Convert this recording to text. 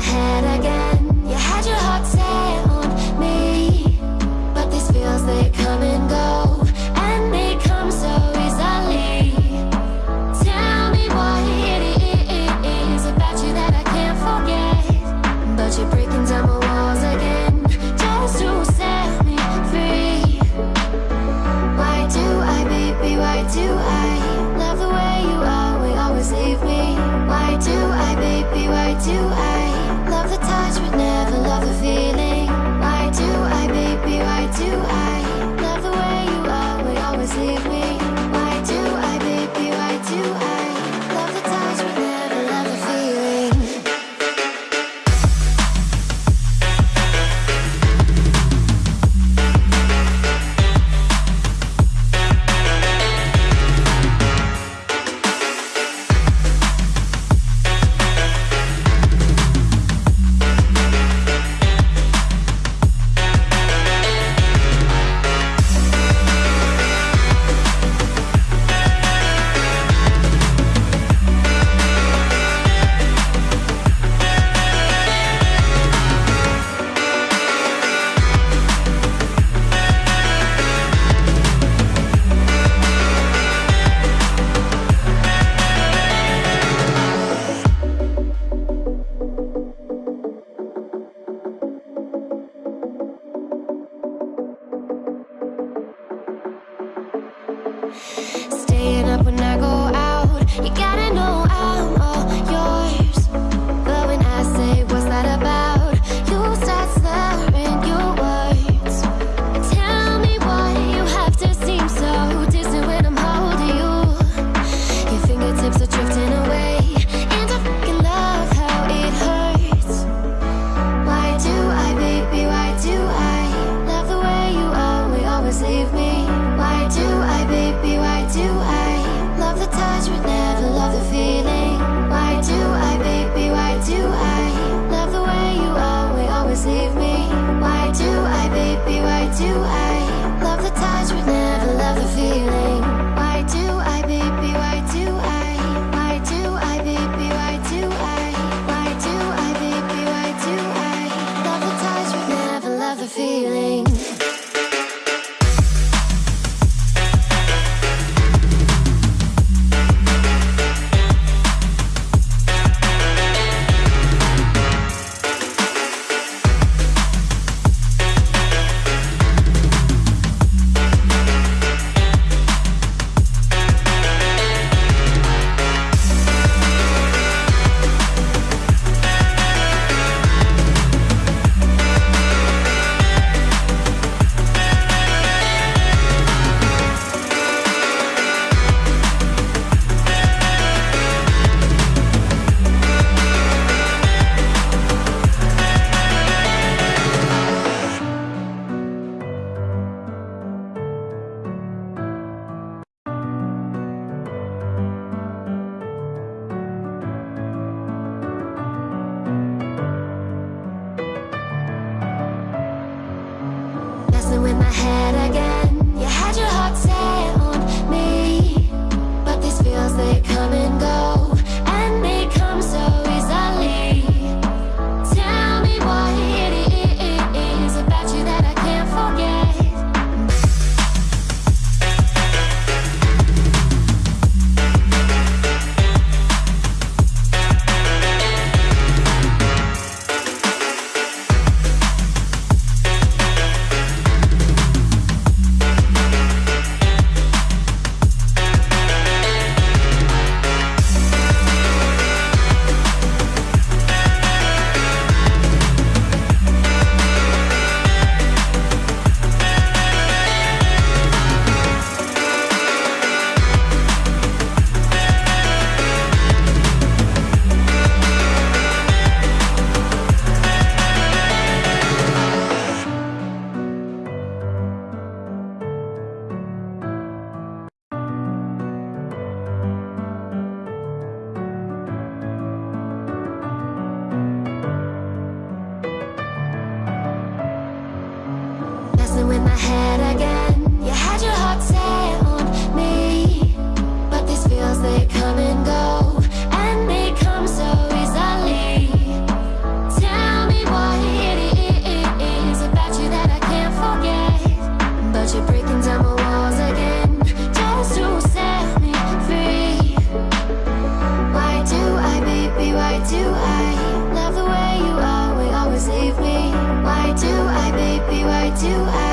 head again Staying feeling? With my head Why do